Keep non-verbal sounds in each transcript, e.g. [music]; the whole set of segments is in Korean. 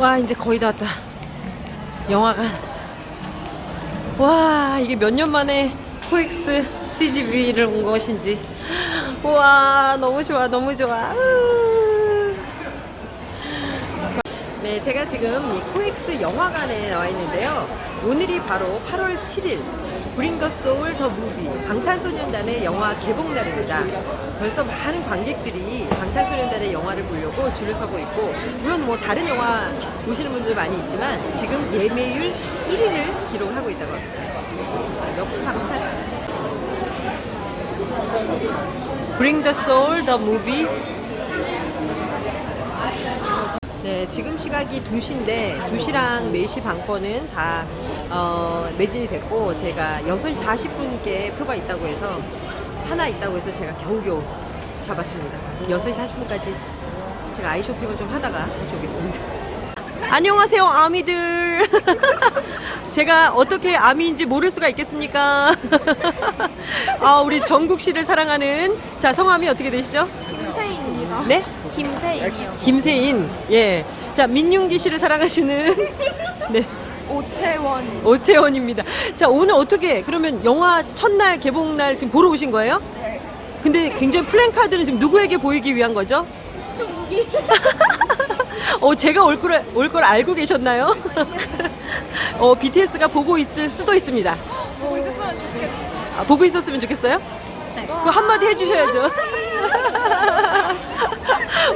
와 이제 거의 다 왔다. 영화관. 와 이게 몇 년 만에 코엑스 CGV를 온 것인지. 와 너무 좋아 너무 좋아. 으. 네 제가 지금 이 코엑스 영화관에 나와 있는데요. 오늘이 바로 8월 7일 Bring the Soul the Movie 방탄소년단의 영화 개봉 날입니다. 벌써 많은 관객들이 방탄소년단의 영화를 보려고 줄을 서고 있고 물론 뭐 다른 영화 보시는 분들 많이 있지만 지금 예매율 1위를 기록하고 있다고 합니다. 역시 방탄. Bring the Soul the Movie 네, 지금 시각이 2시인데 2시랑 4시 반 거는 다 어, 매진이 됐고 제가 6시 40분께 표가 있다고 해서 하나 있다고 해서 제가 겨우겨우 잡았습니다. 6시 40분까지 제가 아이 쇼핑을 좀 하다가 다시 오겠습니다. 안녕하세요, 아미들. [laughs] 제가 어떻게 아미인지 모를 수가 있겠습니까? [laughs] 아, 우리 정국 씨를 사랑하는 자, 성함이 어떻게 되시죠? 김세인입니다. 네? 김세인이요. 김세인. 예. 자, 민윤기 씨를 사랑하시는 [laughs] 네. 오채원. 오채원입니다. 자, 오늘 어떻게 그러면 영화 첫날 개봉 날 지금 보러 오신 거예요? 네. 근데 굉장히 플랜카드는 지금 누구에게 보이기 위한 거죠? 종기. [laughs] 어, 제가 올 걸, 올걸 알고 계셨나요? [laughs] 어, BTS가 보고 있을 수도 있습니다. [gasps] 보고 있었으면 좋겠다. 아, 보고 있었으면 좋겠어요? 네. 그 한마디 해주셔야죠.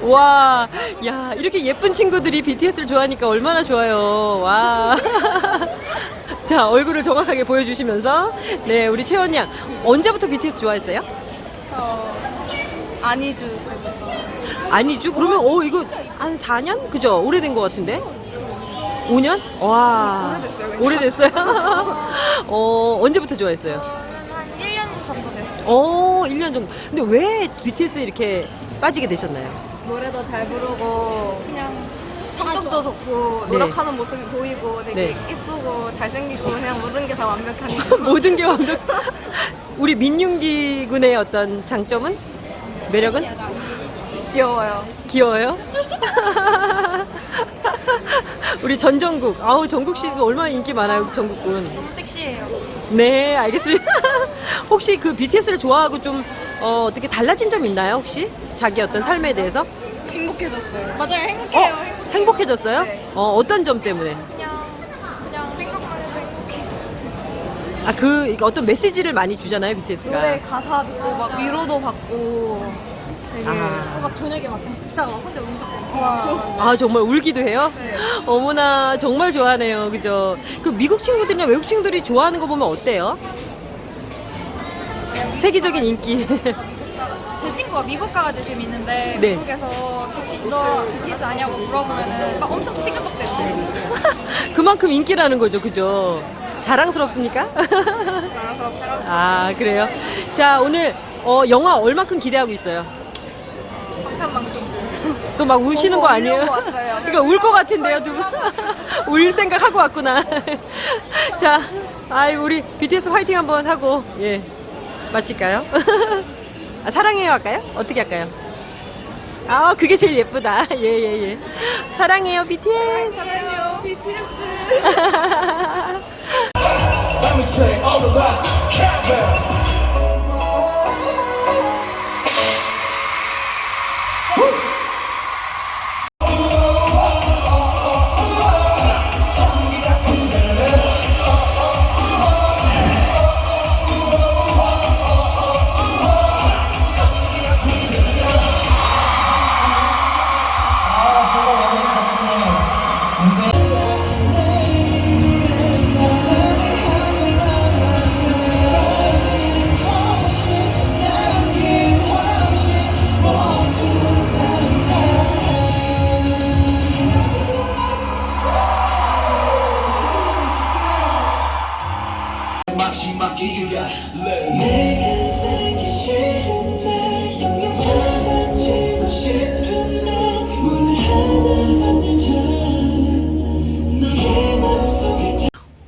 와, 야, 이렇게 예쁜 친구들이 BTS를 좋아하니까 얼마나 좋아요. 와. [laughs] 자, 얼굴을 정확하게 보여주시면서. 네, 우리 채원 양. 언제부터 BTS 좋아했어요? 저 안희주. 아니죠. 그러면, 어, 이거 한 4년? 그죠? 오래된 것 같은데? 5년? 와. 오래됐어요? [laughs] 어, 언제부터 좋아했어요? 한 1년 정도 됐어요. 어, 1년 정도. 근데 왜 BTS에 이렇게 빠지게 되셨나요? 노래도 잘 부르고 그냥 성격도 좋고 네. 노력하는 모습이 보이고 되게 네. 이쁘고 잘생기고 그냥 모든 게 다 완벽하니까 [laughs] 모든 게 완벽. 우리 민윤기 군의 어떤 장점은? 매력은? 귀여워요. 귀여워요? [laughs] 우리 전정국. 아우, 정국 씨도 얼마나 인기 많아요, 정국 군. 너무 섹시해요. 네, 알겠습니다. [laughs] 혹시 그 BTS를 좋아하고 좀, 어, 어떻게 달라진 점 있나요, 혹시? 자기 어떤 삶에 대해서? 행복해졌어요. 맞아요. 어, 행복해요. 행복해요. 행복해졌어요? 네. 어, 어떤 점 때문에? 그냥 그냥 생각만 해도 행복해. 아, 그, 어떤 메시지를 많이 주잖아요, BTS가. 노래 가사 듣고 막 위로도 받고 되게 아. 막 저녁에 막 듣다가 막 혼자 울적거리고 와. 아 정말 울기도 해요? 네. [laughs] 어머나 정말 좋아하네요 그죠 그 미국 친구들이나 외국 친구들이 좋아하는 거 보면 어때요? 세계적인 인기 [laughs] 제 친구가 미국 가가지고 지금 있는데 네. 미국에서 너 BTS 아냐고 물어보면은 막 엄청 시끄럽대요. [laughs] 그만큼 인기라는 거죠 그죠 자랑스럽습니까? 제가 [laughs] 아 그래요 자 오늘 어, 영화 얼마큼 기대하고 있어요? 방탄만큼 또 막 우시는 거 아니에요? 울려고 왔어요. 이거 [laughs] 울것 같은데요 두 분? 울 생각하고 왔구나 자 아이 우리 BTS 화이팅 한번 하고 예 마칠까요? 아, 사랑해요 할까요? 어떻게 할까요? 아 그게 제일 예쁘다 예예예 [laughs] 사랑해요 BTS 사랑해요 BTS. [laughs]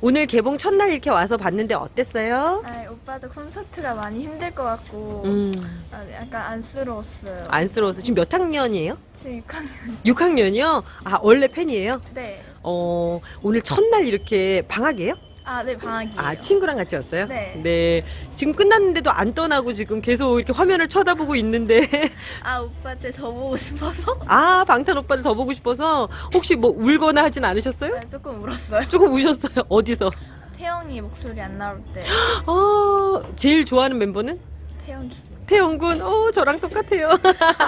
오늘 개봉 첫날 이렇게 와서 봤는데 어땠어요? 아, 오빠도 콘서트가 많이 힘들 것 같고 음, 아, 약간 안쓰러웠어요. 안쓰러워서 지금 몇 학년이에요? 지금 6학년. 6학년이요? 아, 원래 팬이에요? 네. 어, 오늘 첫날 이렇게 방학이에요? 아, 네, 방학이에요. 아, 친구랑 같이 왔어요? 네. 지금 끝났는데도 안 떠나고 지금 계속 이렇게 화면을 쳐다보고 있는데. [laughs] 아, 오빠한테 더 보고 싶어서 아, 방탄 오빠를 더 보고 싶어서 혹시 뭐 울거나 하진 않으셨어요? 아, 조금 울었어요. 조금 우셨어요. [laughs] 어디서? 태영이 목소리 안 나올 때. [gasps] 아, 제일 좋아하는 멤버는? 태영이. 태영군. 어, 저랑 똑같아요.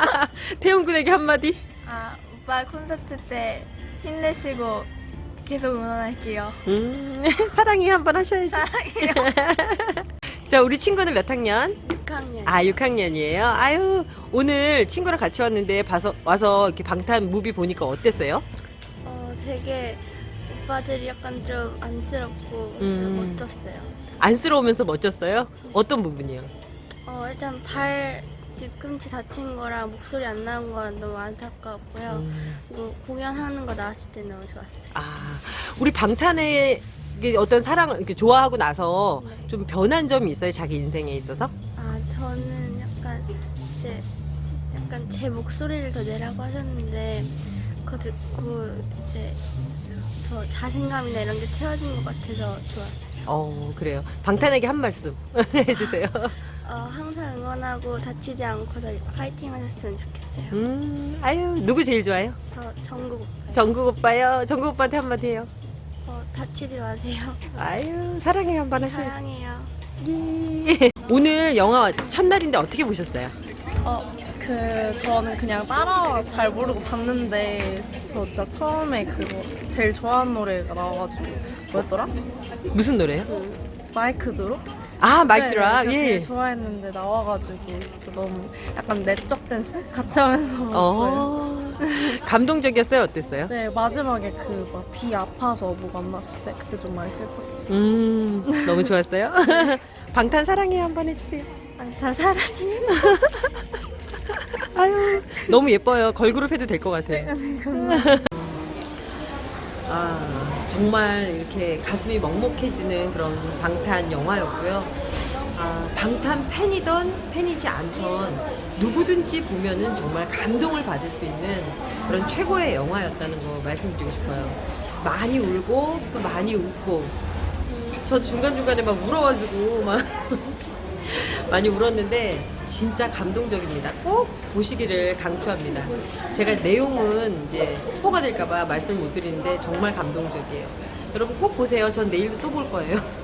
[laughs] 태영군에게 한마디. 아, 오빠 콘서트 때 힘내시고 계속 응원할게요. 음, [laughs] 사랑해 한번 하셔야지. 사랑해요. [laughs] 자, 우리 친구는 몇 학년? 6학년. 아, 6학년이에요. 아유, 오늘 친구랑 같이 왔는데 봐서 와서 이렇게 방탄 무비 보니까 어땠어요? 어, 되게 오빠들이 약간 좀 안쓰럽고 음. 멋졌어요. 안쓰러우면서 멋졌어요? 어떤 부분이요? 어, 일단 발 뒤꿈치 다친 거랑 목소리 안 나온 건 너무 안타까웠고요. 음, 그리고 공연하는 거 나왔을 때 너무 좋았어요. 아, 우리 방탄의 어떤 사랑을 이렇게 좋아하고 나서 네. 좀 변한 점이 있어요, 자기 인생에 있어서? 아, 저는 약간 이제 약간 제 목소리를 더 내라고 하셨는데 그거 듣고 이제 더 자신감이나 이런 게 채워진 것 같아서 좋았어요. 어, 그래요. 방탄에게 한 말씀 [laughs] 해주세요. [laughs] 어, 항상 응원하고 다치지 않고 더 파이팅 하셨으면 좋겠어요. 음, 아유, 누구 제일 좋아요? 저 전국 정국 오빠요. 정국 오빠한테 한마디 해요. 어, 다치지 마세요. [laughs] 아유, 사랑해 한번 하셔요. 사랑해요. 예. [laughs] 오늘 영화 첫날인데 어떻게 보셨어요? 어, 그 저는 그냥 따라와서 잘 모르고 봤는데 저 진짜 처음에 그거 제일 좋아하는 노래가 나와가지고 뭐였더라? 무슨 노래요? 마이크 드롭? 아, 마이크 네, 예. 제일 좋아했는데 나와가지고 진짜 너무 약간 내적 댄스 같이 하면서 봤어요. 어. [laughs] 감동적이었어요? 어땠어요? 네 마지막에 그 막 비 아파서 뭐 만났을 때 그때 좀 많이 슬펐어요. 음, 너무 좋았어요. [laughs] 방탄 사랑해 한번 해주세요. 다 사랑. [laughs] 아유, 너무 예뻐요. 걸그룹 해도 될 것 같아요. 아, 정말 이렇게 가슴이 먹먹해지는 그런 방탄 영화였고요. 아, 방탄 팬이던 팬이지 않던 누구든지 보면은 정말 감동을 받을 수 있는 그런 최고의 영화였다는 거 말씀드리고 싶어요. 많이 울고 또 많이 웃고 저도 중간중간에 막 울어가지고 막 [laughs] 많이 울었는데 진짜 감동적입니다. 꼭 보시기를 강추합니다. 제가 내용은 이제 스포가 될까봐 말씀을 못 드리는데 정말 감동적이에요. 여러분 꼭 보세요. 전 내일도 또 볼 거예요. [laughs]